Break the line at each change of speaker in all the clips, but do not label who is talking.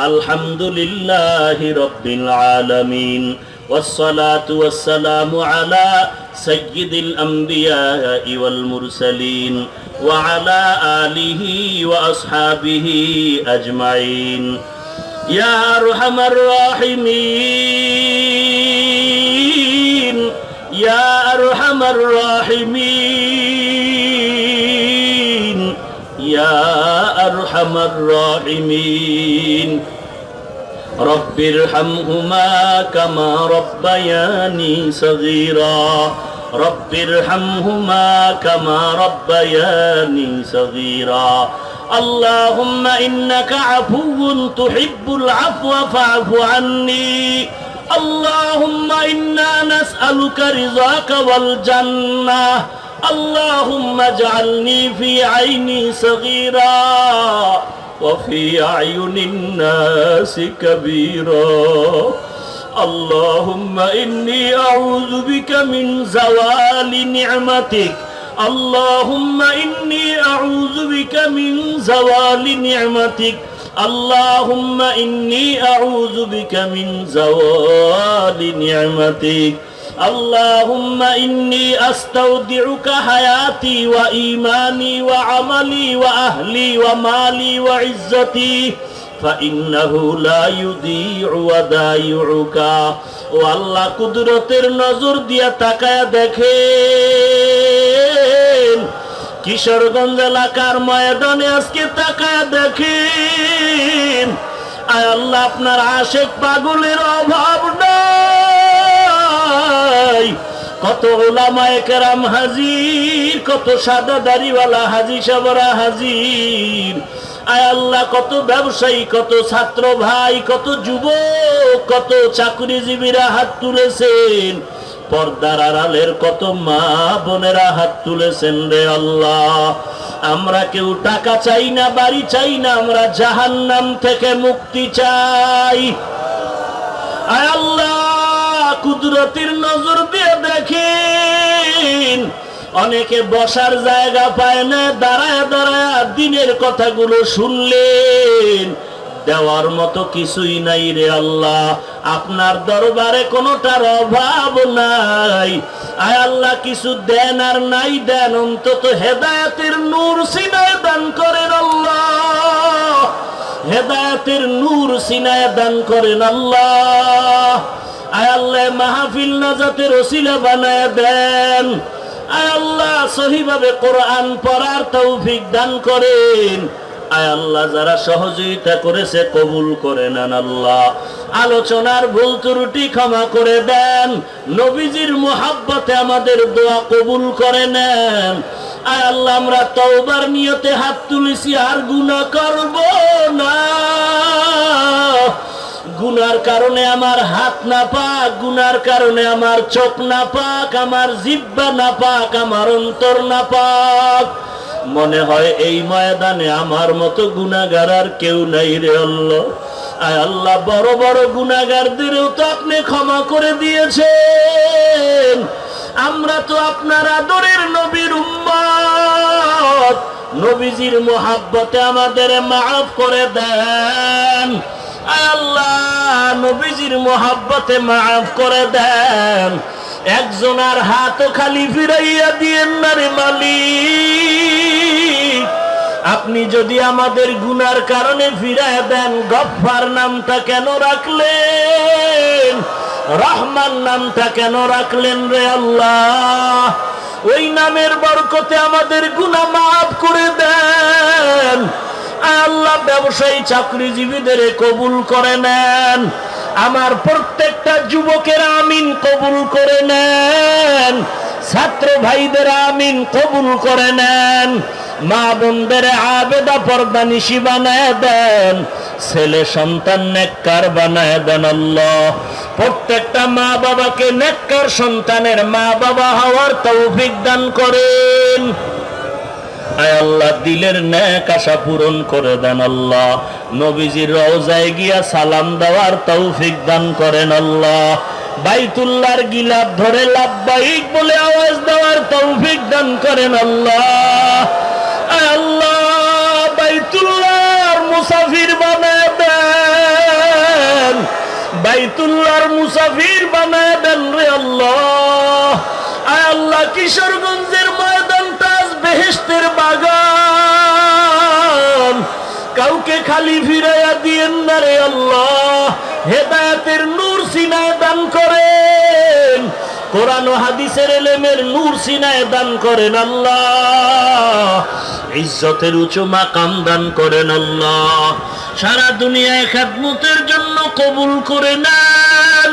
الحمد لله رب العالمين والصلاة والسلام على سيد الأنبياء والمرسلين وعلى آله وأصحابه أجمعين. يا أرحم الراحمين. يا أرحم الراحمين. أرحم الراحمين رب ارحمهما كما ربياني صغيرا رب ارحمهما كما ربياني صغيرا اللهم إنك عفو تحب العفو فاعف عني اللهم إنا نسألك رضاك والجنة اللهم اجعلني في عيني صغيرا وفي أعين الناس كبيرا. اللهم إني أعوذ بك من زوال نعمتك. اللهم إني أعوذ بك من زوال نعمتك. اللهم إني أعوذ بك من زوال نعمتك. اللهم إني أستودعك حياتي وإيماني وعملي وأهلي ومالي وعزتي فإنه لا يضيع ودايعك والله কুদরতের নজর দিয়া তাকায় দেখেন কিশোরগঞ্জ এলাকার ময়দানে আজকে তাকায় দেখেন আয় আল্লাহ আপনার আশেক পাগলের অভাব কত ওলামায়ে কেরাম হাজির, কত সাদা দাড়িওয়ালা হাজি সাবরা হাজির। আয় আল্লাহ, কত ব্যবসায়ী, কত ছাত্র ভাই, কত যুবক, কত চাকরিজীবীরা হাত তুলেছেন। পর্দার আড়ালের কত মা বোনেরা হাত তুলেছেন রে আল্লাহ। আমরা কেউ টাকা চাই না, বাড়ি চাই না, আমরা জাহান্নাম থেকে মুক্তি চাই। আয় আল্লাহ কুদরতির নজর দিয়ে দেখেন। অনেকে বসার জায়গা পায় না, দাঁড়ায় দাঁড়ায় দিনের কথাগুলো শুনলেন। দেওয়ার মতো কিছুই নাই রে আল্লাহ, আপনার দরবারে কোনোটার অভাব নাই। আয় আল্লাহ, কিছু দেন আর নাই দেন, অন্তত হেদায়তের নূর সিনায় দান করেন আল্লাহ। হেদায়তের নূর সিনায় দান করেন আল্লাহ। মাহফিল নাজাতের ওসিলা বানায় দেন। সহিভাবে কোরআন পড়ার তৌফিক দান করেন। যারা সহযোগিতা করেছে, কবুল করে নেন আল্লাহ। আলোচনার ভুল ত্রুটি ক্ষমা করে দেন। নবীজির মোহাব্বতে আমাদের দোয়া কবুল করে নেন। আয় আল্লাহ, আমরা তওবার নিয়তে হাত তুলেছি আর গুনাহ করব। গুনার কারণে আমার হাত না পাক গুনার কারণে আমার চোখ না পাক আমার জিব্বা না পাক আমার অন্তর না পাক মনে হয় এই ময়দানে আমার মতো গুনাগার আর কেউ নাই রে আল্লাহ। আয় আল্লাহ, বড় বড় গুনাগারদেরও তো আপনি ক্ষমা করে দিয়েছেন। আমরা তো আপনার আদরের নবীর উম্মত। নবীজির মোহাব্বতে আমাদের মাফ করে দেন। আল্লাহ, নবীজির মোহাব্বতে মাফ করে দেন। একজনার হাতও খালি ফিরাইয়া দিয়েন না রে মালিক। আপনি যদি আমাদের গুনার কারণে ফিরায় দেন গফার নামটা কেন রাখলেন? রহমান নামটা কেন রাখলেন রে আল্লাহ? ওই নামের বরকতে আমাদের গুনা মাফ করে দেন। ব্যবসায়ী চাকরিজীবীদের কবুল করে নেন। আমার প্রত্যেকটা যুবকের আমিন কবুল করে নেন। ছাত্র ভাইদের আমিন কবুল করে নেন। মা বোনদের আবেদা পর্দা নিশি বানায় দেন। ছেলে সন্তান নেককার বানায় দেন আল্লাহ। প্রত্যেকটা মা বাবাকে নেককার সন্তানের মা বাবা হওয়ার তৌফিক দান করেন। আল্লাহ, দিলের পূরণ করে দেন আল্লাহ। নবীজির রওজায় গিয়া সালাম দেওয়ার তৌফিক দান করেন আল্লাহ। গিলাপ ধরে লাভবাহিক বলে আওয়াজ দেওয়ার তৌফিক দান করেন আল্লাহ। আল্লাহ মুসাফির বানায় দেন। মুসাফির বানায় দেন রে আল্লাহ। আয় আল্লাহ, কিশোরগঞ্জের ময়দানটা আজ বেহেশতের বাগান। কাউকে খালি ফিরাইয়া দিয়েন না রে আল্লাহ। হেদায়াতের নূর সিনায় দান করেন। কোরআন হাদিসের এলেমের নূর সিনায় দান করেন আল্লাহ। ইজ্জতের উঁচু মাকাম দান করেন আল্লাহ। সারা দুনিয়ায় খেদমতের জন্য কবুল করে নেন।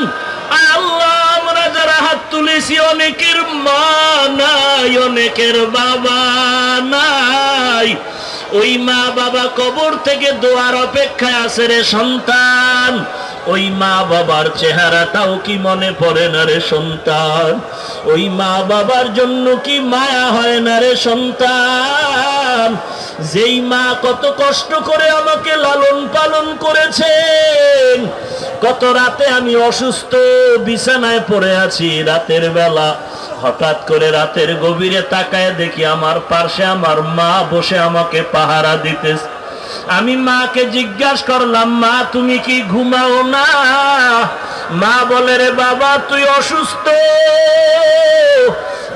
আল্লাহ হাত তুলেছি অনেকের মা নাই, অনেকের বাবা নাই। ওই মা বাবা কবর থেকে দোয়ার অপেক্ষায় আছে রে সন্তান। ওই মা বাবার চেহারাটাও কি মনে পড়ে না রে সন্তান? ওই মা বাবার জন্য কি মায়া হয় না রে সন্তান? যেই মা কত কষ্ট করে আমাকে লালন পালন করেছেন, কত রাতে আমি অসুস্থ, বিছানায় পড়ে আছি রাতের বেলা। হঠাৎ করে রাতের গভীরে তাকায় দেখি আমার পাশে আমার মা বসে আমাকে পাহারা দিতেছে। আমি মাকে জিজ্ঞাসা করলাম, মা, তুমি কি ঘুমাও না? মা বলে, রে বাবা, তুই অসুস্থ।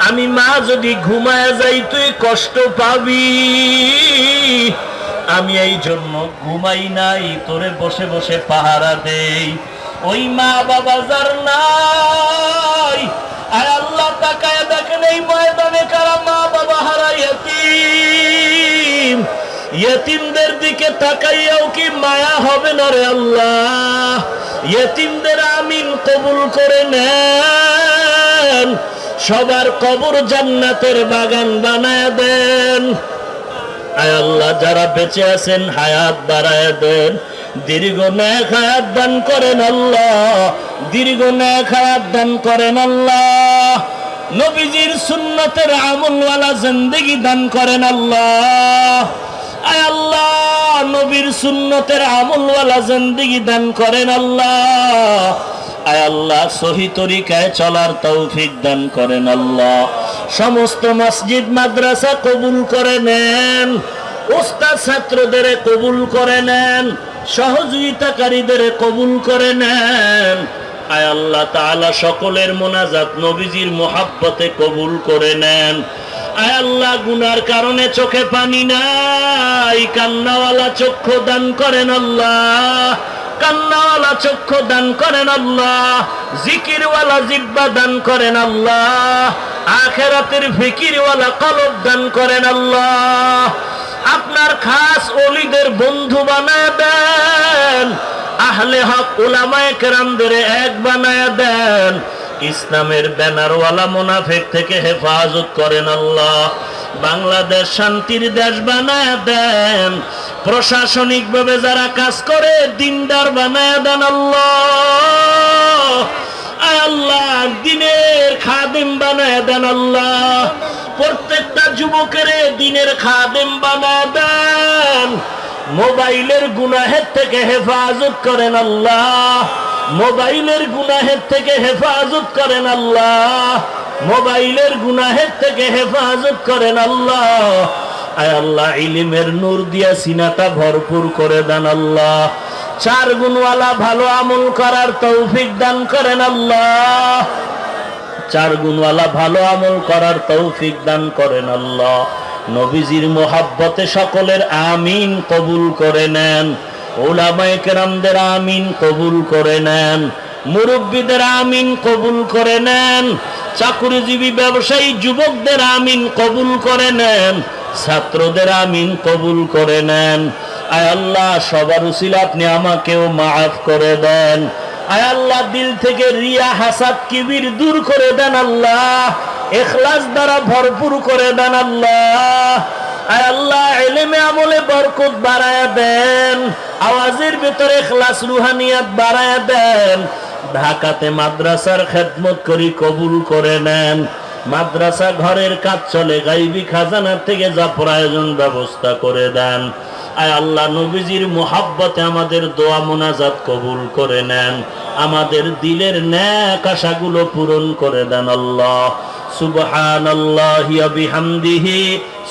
আমি মা যদি ঘুমায় যাই, তুই কষ্ট পাবি। আমি এই জন্য ঘুমাই নাই, তোরে বসে বসে পাহারা দেই। ওই মা বাবা যার নাই, আর আল্লাহ তাকায় দেখেন এই ময়দানে কারা মা বাবা হারাইয়াতিম ইয়েতিমদের দিকে তাকাইয়াও কি মায়া হবে না রে আল্লাহ? ইয়েতিমদের আমিন কবুল করে নেন। সবার কবর জান্নাতের বাগান বানায় দেন। আয় আল্লাহ, যারা বেঁচে আছেন, হায়াত বাড়ায় দেন। দীর্ঘ ন্যাক হায়াত দান করেন আল্লাহ, দীর্ঘ ন্যাক হায়াত দান করেন আল্লাহ। নবীজির সুন্নতের আমলওয়ালা জিন্দেগি দান করেন আল্লাহ। আয় আল্লাহ, নবীর সুন্নতের আমলওয়ালা জিন্দেগি দান করেন আল্লাহ। আয় আল্লাহ, সহি তরিকায় চলার তৌফিক দান করেন আল্লাহ। সমস্ত মসজিদ, মাদ্রাসা কবুল করে নেন ওস্তাদ ছাত্রদের কবুল করে নেন, সহযোগিতাকারীদের কবুল করে নেন। আয় আল্লাহ তাআলা সকলের মোনাজাত নবীজির মোহাব্বতে কবুল করে নেন। আয় আল্লাহ গুনার কারণে চোখে পানি নাই, কান্নাওয়ালা চক্ষু দান করেন আল্লাহ। কান্নাওয়ালা চক্ষু দান করেন আল্লাহ, জিকিরওয়ালা জিব্বা দান করেন আল্লাহ, আখেরাতের ফিকিরওয়ালা কলব দান করেন আল্লাহ। আপনার খাস অলিদের বন্ধু বানায় দেন, আহলে হক উলামায়ে কেরামদের এক বানায় দেন। ইসলামের ব্যানারওয়ালা মুনাফেক থেকে হেফাজত করেন আল্লাহ। বাংলাদেশ শান্তির দেশ বানায় দেন। প্রশাসনিকভাবে যারা কাজ করে, দিনদার বানায় দেন আল্লাহ। আল্লাহ, দিনের খাদেম বানায় দেন আল্লাহ। প্রত্যেকটা যুবকের দিনের খাদেম বানায় দেন। মোবাইলের গুনাহের থেকে হেফাজত করেন আল্লাহ। মোবাইলের গুনাহের থেকে হেফাজত করেন আল্লাহ। মোবাইলের গুনাহের থেকে হেফাজত করেন আল্লাহ। আয় আল্লাহ, ইলিমের নূর দিয়া সিনাটা ভরপুর করে দেন আল্লাহ। চার গুণওয়ালা ভালো আমল করার তৌফিক দান করেন আল্লাহ। চার গুণওয়ালা ভালো আমল করার তৌফিক দান করেন আল্লাহ। নবীজির মোহাব্বতে সকলের আমিন কবুল করে নেন। ওলামায়ে কেরামদের আমিন কবুল করে নেন, মুরব্বীদের আমিন কবুল করে নেন, চাকুরিজীবী ব্যবসায়ী যুবকদের আমিন কবুল করে নেন, ছাত্রদের আমিন কবুল করে নেন। আয় আল্লাহ, সবার উচিল আপনি আমাকেও মাফ করে দেন। আয় আল্লাহ, দিল থেকে রিয়া, হাসাদ, কিবির দূর করে দেন আল্লাহ। এখলাস দ্বারা ভরপুর করে দেন আল্লাহ। আওয়াজের ভিতরে এখলাস রুহানিয়াত বাড়ায় দেন, ঢাকাতে মাদ্রাসার খেদমত করি কবুল করে নেন, মাদ্রাসা ঘরের কাজ চলে, গাইবি খাজানার থেকে যা প্রয়োজন ব্যবস্থা করে দেন, আয় আল্লাহ, নবীজির মোহাব্বতে আমাদের দোয়া মোনাজাত কবুল করে নেন, আমাদের দিলের ন্যাক আশাগুলো পূরণ করে দেন আল্লাহ। سبحان الله وبحمده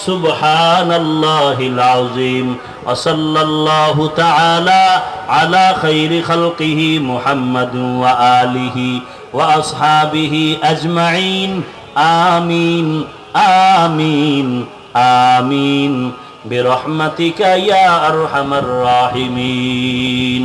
سبحان الله العظيم وصلى الله تعالى على خير خلقه محمد وآله وأصحابه أجمعين آمين آمين آمين برحمتك يا أرحم الراحمين